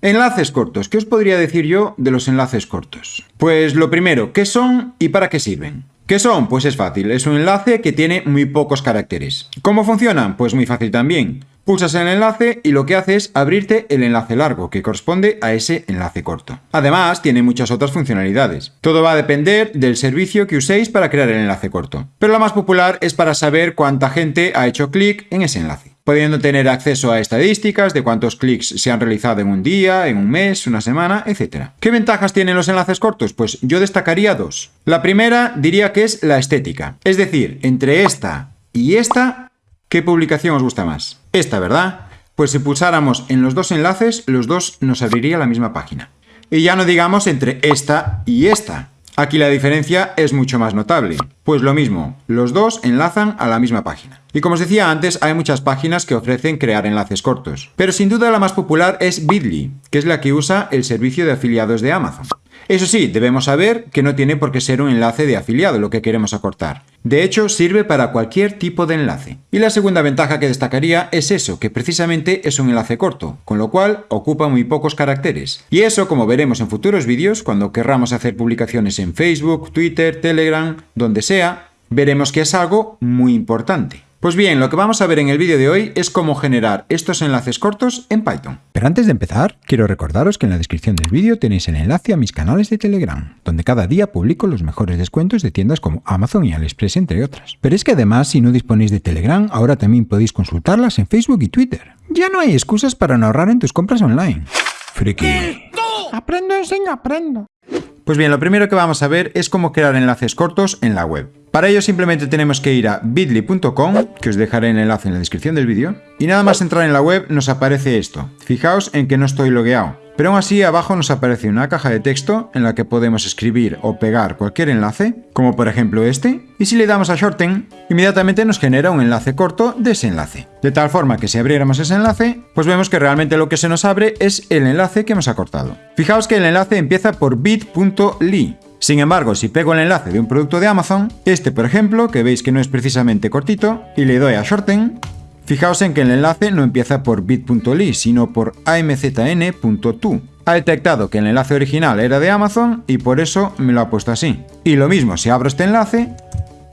Enlaces cortos. ¿Qué os podría decir yo de los enlaces cortos? Pues lo primero, ¿qué son y para qué sirven? ¿Qué son? Pues es fácil, es un enlace que tiene muy pocos caracteres. ¿Cómo funcionan? Pues muy fácil también. Pulsas el enlace y lo que hace es abrirte el enlace largo, que corresponde a ese enlace corto. Además, tiene muchas otras funcionalidades. Todo va a depender del servicio que uséis para crear el enlace corto. Pero la más popular es para saber cuánta gente ha hecho clic en ese enlace pudiendo tener acceso a estadísticas de cuántos clics se han realizado en un día, en un mes, una semana, etc. ¿Qué ventajas tienen los enlaces cortos? Pues yo destacaría dos. La primera diría que es la estética. Es decir, entre esta y esta ¿Qué publicación os gusta más? Esta, ¿verdad? Pues si pulsáramos en los dos enlaces, los dos nos abriría la misma página. Y ya no digamos entre esta y esta. Aquí la diferencia es mucho más notable. Pues lo mismo, los dos enlazan a la misma página. Y como os decía antes, hay muchas páginas que ofrecen crear enlaces cortos. Pero sin duda la más popular es Bitly, que es la que usa el servicio de afiliados de Amazon. Eso sí, debemos saber que no tiene por qué ser un enlace de afiliado lo que queremos acortar. De hecho, sirve para cualquier tipo de enlace. Y la segunda ventaja que destacaría es eso, que precisamente es un enlace corto, con lo cual ocupa muy pocos caracteres. Y eso, como veremos en futuros vídeos, cuando querramos hacer publicaciones en Facebook, Twitter, Telegram, donde sea, veremos que es algo muy importante. Pues bien, lo que vamos a ver en el vídeo de hoy es cómo generar estos enlaces cortos en Python. Pero antes de empezar, quiero recordaros que en la descripción del vídeo tenéis el enlace a mis canales de Telegram, donde cada día publico los mejores descuentos de tiendas como Amazon y AliExpress, entre otras. Pero es que además, si no disponéis de Telegram, ahora también podéis consultarlas en Facebook y Twitter. Ya no hay excusas para no ahorrar en tus compras online. Friki. Aprendo, enseño, aprendo. Pues bien, lo primero que vamos a ver es cómo crear enlaces cortos en la web. Para ello simplemente tenemos que ir a bit.ly.com, que os dejaré el enlace en la descripción del vídeo, y nada más entrar en la web nos aparece esto. Fijaos en que no estoy logueado, pero aún así abajo nos aparece una caja de texto en la que podemos escribir o pegar cualquier enlace, como por ejemplo este, y si le damos a Shorten, inmediatamente nos genera un enlace corto de ese enlace. De tal forma que si abriéramos ese enlace, pues vemos que realmente lo que se nos abre es el enlace que hemos acortado. Fijaos que el enlace empieza por bit.ly, sin embargo, si pego el enlace de un producto de Amazon, este por ejemplo, que veis que no es precisamente cortito, y le doy a shorten, fijaos en que el enlace no empieza por bit.ly, sino por amzn.to. Ha detectado que el enlace original era de Amazon y por eso me lo ha puesto así. Y lo mismo, si abro este enlace,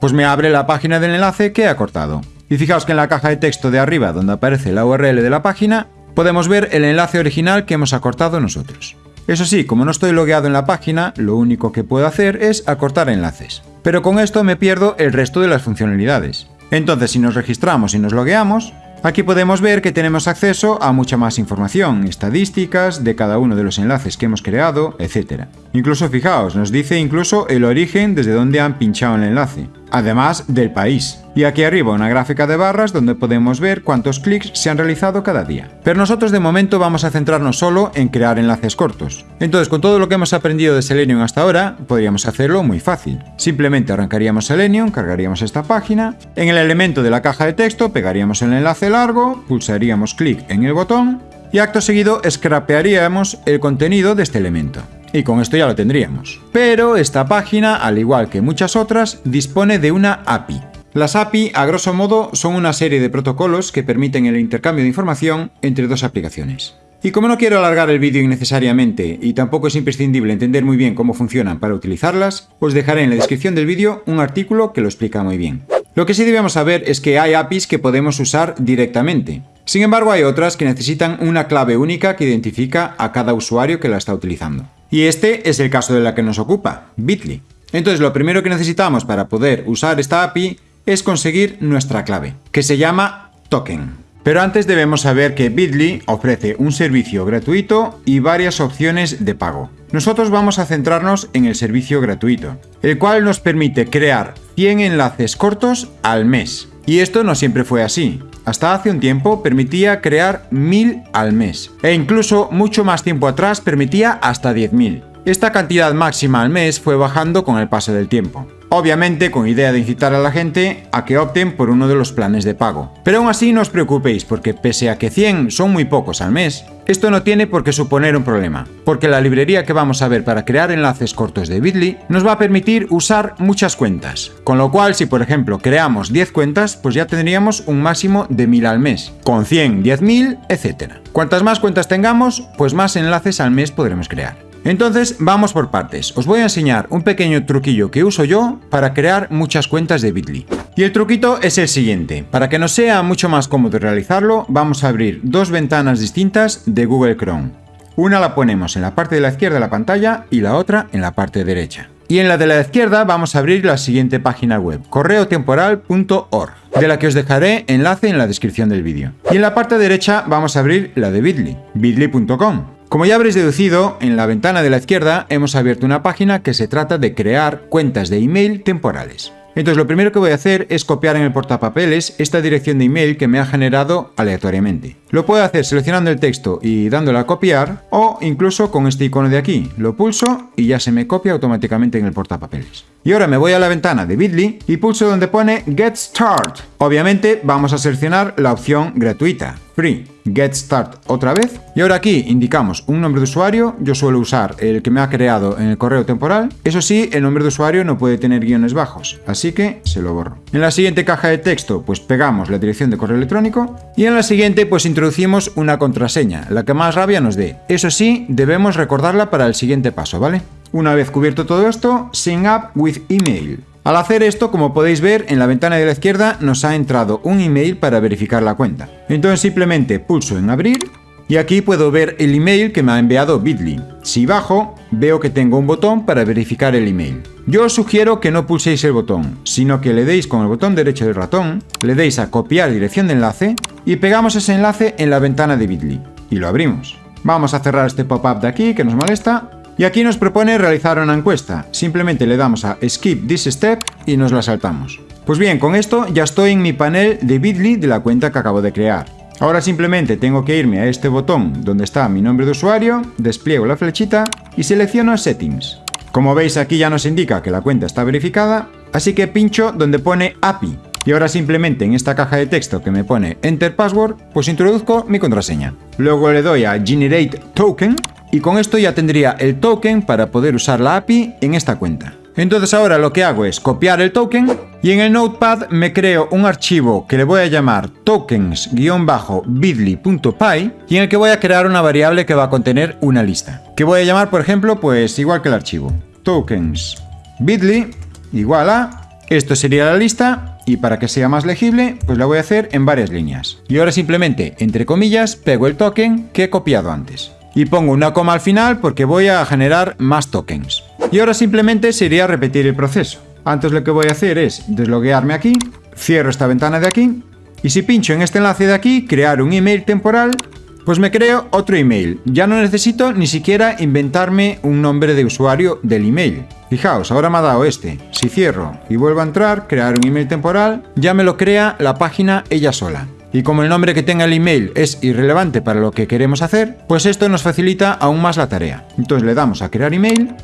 pues me abre la página del enlace que he cortado. Y fijaos que en la caja de texto de arriba, donde aparece la URL de la página, podemos ver el enlace original que hemos acortado nosotros. Eso sí, como no estoy logueado en la página, lo único que puedo hacer es acortar enlaces. Pero con esto me pierdo el resto de las funcionalidades. Entonces si nos registramos y nos logueamos, Aquí podemos ver que tenemos acceso a mucha más información, estadísticas de cada uno de los enlaces que hemos creado, etc. Incluso fijaos, nos dice incluso el origen desde donde han pinchado el enlace, además del país. Y aquí arriba una gráfica de barras donde podemos ver cuántos clics se han realizado cada día. Pero nosotros de momento vamos a centrarnos solo en crear enlaces cortos. Entonces con todo lo que hemos aprendido de Selenium hasta ahora, podríamos hacerlo muy fácil. Simplemente arrancaríamos Selenium, cargaríamos esta página, en el elemento de la caja de texto pegaríamos el enlace largo, pulsaríamos clic en el botón y acto seguido scrapearíamos el contenido de este elemento. Y con esto ya lo tendríamos. Pero esta página, al igual que muchas otras, dispone de una API. Las API, a grosso modo, son una serie de protocolos que permiten el intercambio de información entre dos aplicaciones. Y como no quiero alargar el vídeo innecesariamente y tampoco es imprescindible entender muy bien cómo funcionan para utilizarlas, os dejaré en la descripción del vídeo un artículo que lo explica muy bien. Lo que sí debemos saber es que hay APIs que podemos usar directamente. Sin embargo, hay otras que necesitan una clave única que identifica a cada usuario que la está utilizando. Y este es el caso de la que nos ocupa, Bitly. Entonces lo primero que necesitamos para poder usar esta API es conseguir nuestra clave, que se llama token. Pero antes debemos saber que Bitly ofrece un servicio gratuito y varias opciones de pago. Nosotros vamos a centrarnos en el servicio gratuito, el cual nos permite crear 100 enlaces cortos al mes. Y esto no siempre fue así. Hasta hace un tiempo permitía crear 1000 al mes. E incluso mucho más tiempo atrás permitía hasta 10.000. Esta cantidad máxima al mes fue bajando con el paso del tiempo. Obviamente con idea de incitar a la gente a que opten por uno de los planes de pago. Pero aún así no os preocupéis porque pese a que 100 son muy pocos al mes, esto no tiene por qué suponer un problema, porque la librería que vamos a ver para crear enlaces cortos de Bitly nos va a permitir usar muchas cuentas. Con lo cual si por ejemplo creamos 10 cuentas, pues ya tendríamos un máximo de 1000 al mes. Con 100, 10.000, etc. Cuantas más cuentas tengamos, pues más enlaces al mes podremos crear. Entonces vamos por partes, os voy a enseñar un pequeño truquillo que uso yo para crear muchas cuentas de Bitly. Y el truquito es el siguiente, para que nos sea mucho más cómodo realizarlo, vamos a abrir dos ventanas distintas de Google Chrome. Una la ponemos en la parte de la izquierda de la pantalla y la otra en la parte derecha. Y en la de la izquierda vamos a abrir la siguiente página web, correotemporal.org, de la que os dejaré enlace en la descripción del vídeo. Y en la parte derecha vamos a abrir la de Bitly, bitly.com. Como ya habréis deducido, en la ventana de la izquierda hemos abierto una página que se trata de crear cuentas de email temporales. Entonces lo primero que voy a hacer es copiar en el portapapeles esta dirección de email que me ha generado aleatoriamente. Lo puedo hacer seleccionando el texto y dándole a copiar o incluso con este icono de aquí. Lo pulso y ya se me copia automáticamente en el portapapeles. Y ahora me voy a la ventana de Bitly y pulso donde pone Get Start. Obviamente vamos a seleccionar la opción gratuita, Free. Get Start otra vez. Y ahora aquí indicamos un nombre de usuario. Yo suelo usar el que me ha creado en el correo temporal. Eso sí, el nombre de usuario no puede tener guiones bajos, así que se lo borro. En la siguiente caja de texto, pues pegamos la dirección de correo electrónico. Y en la siguiente, pues introducimos una contraseña, la que más rabia nos dé. Eso sí, debemos recordarla para el siguiente paso, ¿vale? Una vez cubierto todo esto, Sign Up with Email. Al hacer esto, como podéis ver, en la ventana de la izquierda nos ha entrado un email para verificar la cuenta. Entonces simplemente pulso en abrir y aquí puedo ver el email que me ha enviado Bitly. Si bajo, veo que tengo un botón para verificar el email. Yo os sugiero que no pulséis el botón, sino que le deis con el botón derecho del ratón, le deis a copiar dirección de enlace y pegamos ese enlace en la ventana de Bitly. Y lo abrimos. Vamos a cerrar este pop-up de aquí que nos molesta y aquí nos propone realizar una encuesta. Simplemente le damos a Skip this step y nos la saltamos. Pues bien, con esto ya estoy en mi panel de Bitly de la cuenta que acabo de crear. Ahora simplemente tengo que irme a este botón donde está mi nombre de usuario, despliego la flechita y selecciono Settings. Como veis aquí ya nos indica que la cuenta está verificada, así que pincho donde pone API. Y ahora simplemente en esta caja de texto que me pone Enter Password, pues introduzco mi contraseña. Luego le doy a Generate Token y con esto ya tendría el token para poder usar la API en esta cuenta. Entonces ahora lo que hago es copiar el token y en el notepad me creo un archivo que le voy a llamar tokens-bitly.py y en el que voy a crear una variable que va a contener una lista. Que voy a llamar por ejemplo pues igual que el archivo. Tokens bitly igual a... Esto sería la lista y para que sea más legible pues la voy a hacer en varias líneas. Y ahora simplemente entre comillas pego el token que he copiado antes y pongo una coma al final porque voy a generar más tokens. Y ahora simplemente sería repetir el proceso. Antes lo que voy a hacer es desloguearme aquí, cierro esta ventana de aquí, y si pincho en este enlace de aquí, crear un email temporal, pues me creo otro email. Ya no necesito ni siquiera inventarme un nombre de usuario del email. Fijaos, ahora me ha dado este. Si cierro y vuelvo a entrar, crear un email temporal, ya me lo crea la página ella sola. Y como el nombre que tenga el email es irrelevante para lo que queremos hacer, pues esto nos facilita aún más la tarea. Entonces le damos a crear email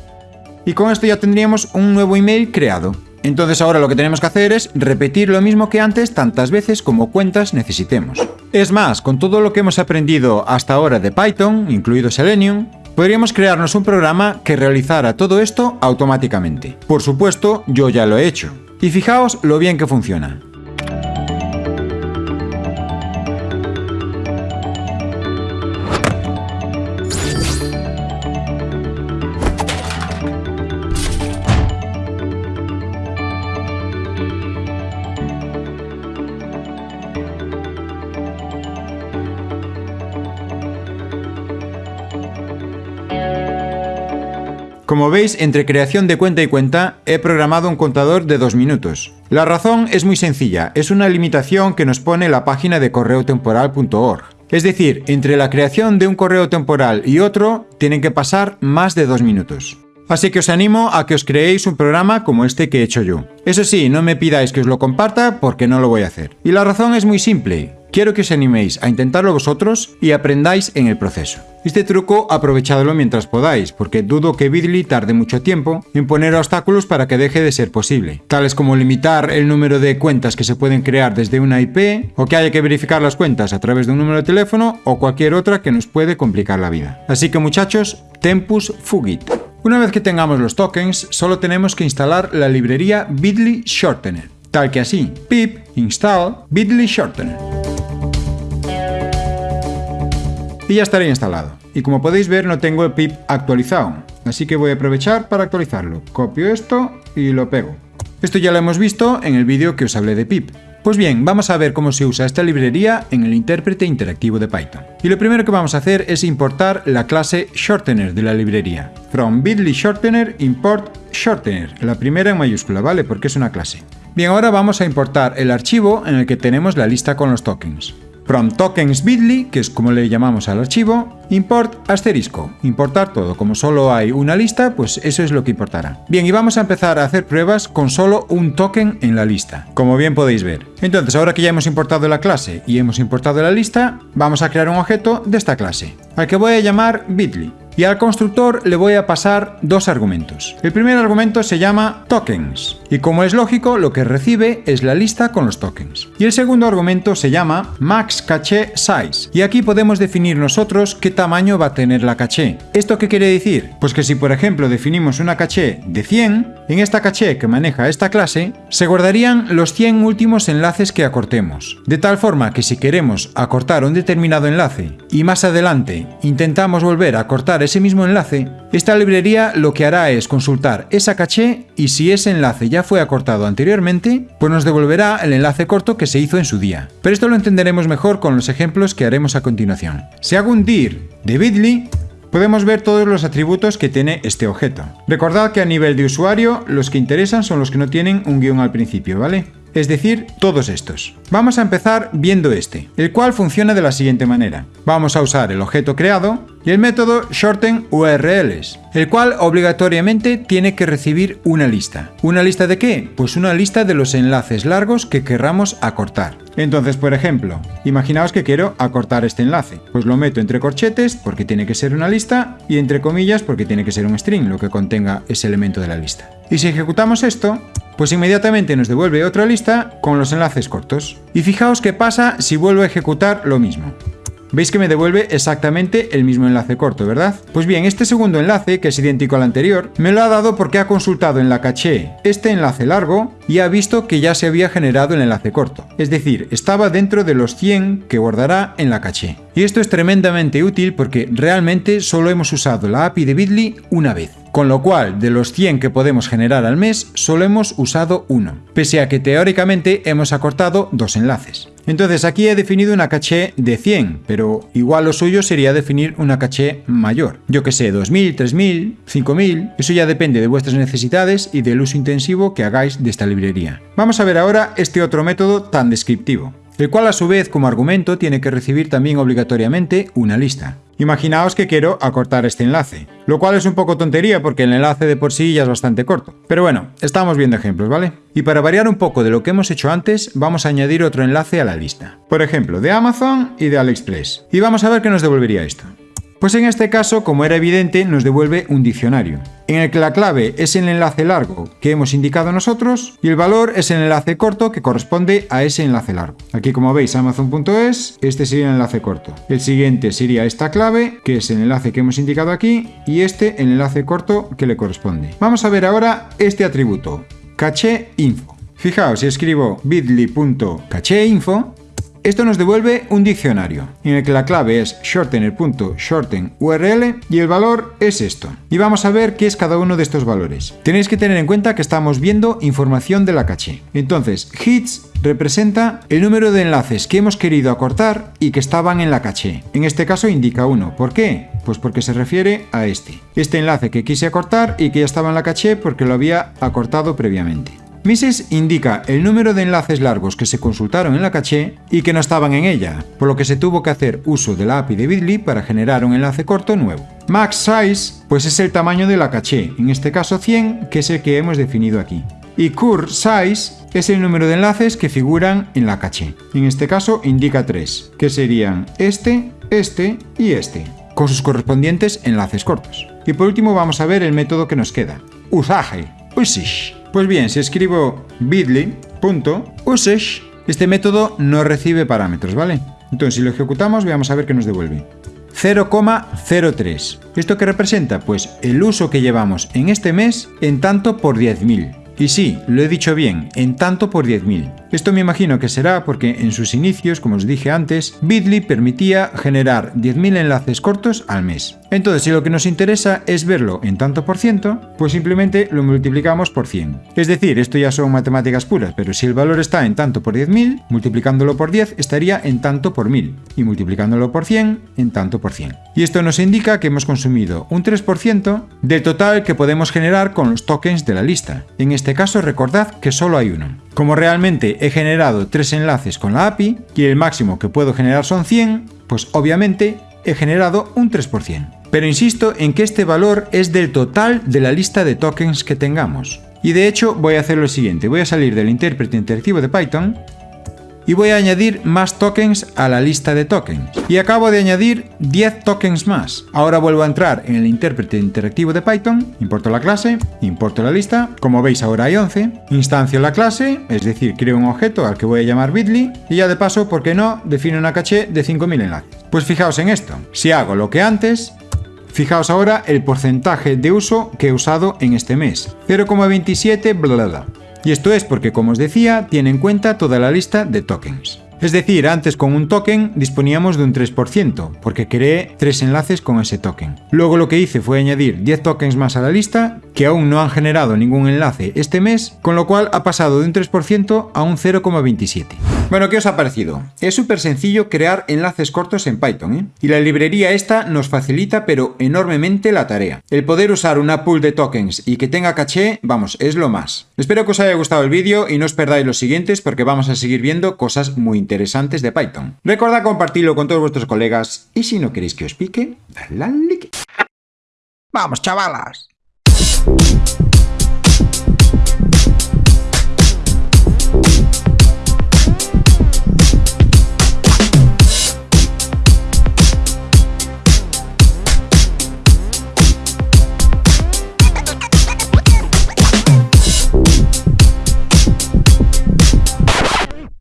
y con esto ya tendríamos un nuevo email creado. Entonces ahora lo que tenemos que hacer es repetir lo mismo que antes tantas veces como cuentas necesitemos. Es más, con todo lo que hemos aprendido hasta ahora de Python, incluido Selenium, podríamos crearnos un programa que realizara todo esto automáticamente. Por supuesto, yo ya lo he hecho. Y fijaos lo bien que funciona. Veis, entre creación de cuenta y cuenta, he programado un contador de 2 minutos. La razón es muy sencilla, es una limitación que nos pone la página de correotemporal.org. Es decir, entre la creación de un correo temporal y otro, tienen que pasar más de 2 minutos. Así que os animo a que os creéis un programa como este que he hecho yo. Eso sí, no me pidáis que os lo comparta porque no lo voy a hacer. Y la razón es muy simple. Quiero que os animéis a intentarlo vosotros y aprendáis en el proceso. Este truco aprovechadlo mientras podáis, porque dudo que Bitly tarde mucho tiempo en poner obstáculos para que deje de ser posible, tales como limitar el número de cuentas que se pueden crear desde una IP, o que haya que verificar las cuentas a través de un número de teléfono, o cualquier otra que nos puede complicar la vida. Así que muchachos, tempus fugit. Una vez que tengamos los tokens, solo tenemos que instalar la librería Bitly Shortener, tal que así, pip install Bitly Shortener. Y ya estaría instalado. Y como podéis ver no tengo el pip actualizado, así que voy a aprovechar para actualizarlo. Copio esto y lo pego. Esto ya lo hemos visto en el vídeo que os hablé de pip. Pues bien, vamos a ver cómo se usa esta librería en el intérprete interactivo de Python. Y lo primero que vamos a hacer es importar la clase shortener de la librería. From bitly shortener import shortener, la primera en mayúscula, ¿vale? Porque es una clase. Bien, ahora vamos a importar el archivo en el que tenemos la lista con los tokens. From tokens bitly, que es como le llamamos al archivo, import asterisco, importar todo. Como solo hay una lista, pues eso es lo que importará. Bien, y vamos a empezar a hacer pruebas con solo un token en la lista, como bien podéis ver. Entonces, ahora que ya hemos importado la clase y hemos importado la lista, vamos a crear un objeto de esta clase, al que voy a llamar bitly y al constructor le voy a pasar dos argumentos. El primer argumento se llama tokens, y como es lógico, lo que recibe es la lista con los tokens. Y el segundo argumento se llama max cache size, y aquí podemos definir nosotros qué tamaño va a tener la caché. ¿Esto qué quiere decir? Pues que si por ejemplo definimos una caché de 100, en esta caché que maneja esta clase, se guardarían los 100 últimos enlaces que acortemos, de tal forma que si queremos acortar un determinado enlace y más adelante intentamos volver a acortar ese mismo enlace, esta librería lo que hará es consultar esa caché y si ese enlace ya fue acortado anteriormente, pues nos devolverá el enlace corto que se hizo en su día. Pero esto lo entenderemos mejor con los ejemplos que haremos a continuación. Si hago un dir de bit.ly, podemos ver todos los atributos que tiene este objeto. Recordad que a nivel de usuario, los que interesan son los que no tienen un guion al principio, ¿vale? Es decir, todos estos. Vamos a empezar viendo este, el cual funciona de la siguiente manera. Vamos a usar el objeto creado y el método shorten URLs, el cual obligatoriamente tiene que recibir una lista. ¿Una lista de qué? Pues una lista de los enlaces largos que querramos acortar. Entonces, por ejemplo, imaginaos que quiero acortar este enlace. Pues lo meto entre corchetes porque tiene que ser una lista y entre comillas porque tiene que ser un string lo que contenga ese elemento de la lista. Y si ejecutamos esto, pues inmediatamente nos devuelve otra lista con los enlaces cortos. Y fijaos qué pasa si vuelvo a ejecutar lo mismo. Veis que me devuelve exactamente el mismo enlace corto, ¿verdad? Pues bien, este segundo enlace, que es idéntico al anterior, me lo ha dado porque ha consultado en la caché este enlace largo y ha visto que ya se había generado el enlace corto. Es decir, estaba dentro de los 100 que guardará en la caché. Y esto es tremendamente útil porque realmente solo hemos usado la API de Bitly una vez. Con lo cual, de los 100 que podemos generar al mes, solo hemos usado uno, pese a que teóricamente hemos acortado dos enlaces. Entonces aquí he definido una caché de 100, pero igual lo suyo sería definir una caché mayor. Yo que sé, 2000, 3000, 5000, eso ya depende de vuestras necesidades y del uso intensivo que hagáis de esta librería. Vamos a ver ahora este otro método tan descriptivo el cual a su vez como argumento tiene que recibir también obligatoriamente una lista. Imaginaos que quiero acortar este enlace, lo cual es un poco tontería porque el enlace de por sí ya es bastante corto. Pero bueno, estamos viendo ejemplos, ¿vale? Y para variar un poco de lo que hemos hecho antes, vamos a añadir otro enlace a la lista. Por ejemplo, de Amazon y de AliExpress. Y vamos a ver qué nos devolvería esto. Pues en este caso, como era evidente, nos devuelve un diccionario, en el que la clave es el enlace largo que hemos indicado nosotros y el valor es el enlace corto que corresponde a ese enlace largo. Aquí como veis amazon.es, este sería el enlace corto. El siguiente sería esta clave, que es el enlace que hemos indicado aquí, y este el enlace corto que le corresponde. Vamos a ver ahora este atributo, caché info. Fijaos, si escribo bit.ly.cacheinfo, esto nos devuelve un diccionario, en el que la clave es shortener.shortenurl y el valor es esto. Y vamos a ver qué es cada uno de estos valores. Tenéis que tener en cuenta que estamos viendo información de la caché. Entonces, hits representa el número de enlaces que hemos querido acortar y que estaban en la caché. En este caso indica 1. ¿Por qué? Pues porque se refiere a este. Este enlace que quise acortar y que ya estaba en la caché porque lo había acortado previamente. Mises indica el número de enlaces largos que se consultaron en la caché y que no estaban en ella, por lo que se tuvo que hacer uso de la API de Bitly para generar un enlace corto nuevo. Max size, pues es el tamaño de la caché, en este caso 100, que es el que hemos definido aquí. Y cur size es el número de enlaces que figuran en la caché. En este caso indica 3, que serían este, este y este, con sus correspondientes enlaces cortos. Y por último vamos a ver el método que nos queda. Usage. Usage. Pues bien, si escribo bit.usage, este método no recibe parámetros, ¿vale? Entonces si lo ejecutamos, veamos a ver qué nos devuelve. 0,03. ¿Esto qué representa? Pues el uso que llevamos en este mes en tanto por 10.000. Y sí, lo he dicho bien, en tanto por 10.000. Esto me imagino que será porque en sus inicios, como os dije antes, Bitly permitía generar 10.000 enlaces cortos al mes. Entonces, si lo que nos interesa es verlo en tanto por ciento, pues simplemente lo multiplicamos por 100. Es decir, esto ya son matemáticas puras, pero si el valor está en tanto por 10.000, multiplicándolo por 10 estaría en tanto por 1000, y multiplicándolo por 100, en tanto por 100. Y esto nos indica que hemos consumido un 3% del total que podemos generar con los tokens de la lista. En este caso, recordad que solo hay uno. Como realmente he generado tres enlaces con la API y el máximo que puedo generar son 100, pues obviamente he generado un 3%. Pero insisto en que este valor es del total de la lista de tokens que tengamos. Y de hecho voy a hacer lo siguiente, voy a salir del intérprete interactivo de Python y voy a añadir más tokens a la lista de tokens. Y acabo de añadir 10 tokens más. Ahora vuelvo a entrar en el intérprete interactivo de Python, importo la clase, importo la lista, como veis ahora hay 11, instancio la clase, es decir, creo un objeto al que voy a llamar bit.ly, y ya de paso, ¿por qué no?, defino una caché de 5000 enlaces. Pues fijaos en esto, si hago lo que antes, Fijaos ahora el porcentaje de uso que he usado en este mes, 0,27 bla bla y esto es porque, como os decía, tiene en cuenta toda la lista de tokens. Es decir, antes con un token disponíamos de un 3%, porque creé tres enlaces con ese token. Luego lo que hice fue añadir 10 tokens más a la lista, que aún no han generado ningún enlace este mes, con lo cual ha pasado de un 3% a un 0,27. Bueno, ¿qué os ha parecido? Es súper sencillo crear enlaces cortos en Python, ¿eh? Y la librería esta nos facilita pero enormemente la tarea. El poder usar una pool de tokens y que tenga caché, vamos, es lo más. Espero que os haya gustado el vídeo y no os perdáis los siguientes porque vamos a seguir viendo cosas muy interesantes de Python. Recordad compartirlo con todos vuestros colegas y si no queréis que os pique, dadle al like. Vamos, chavalas.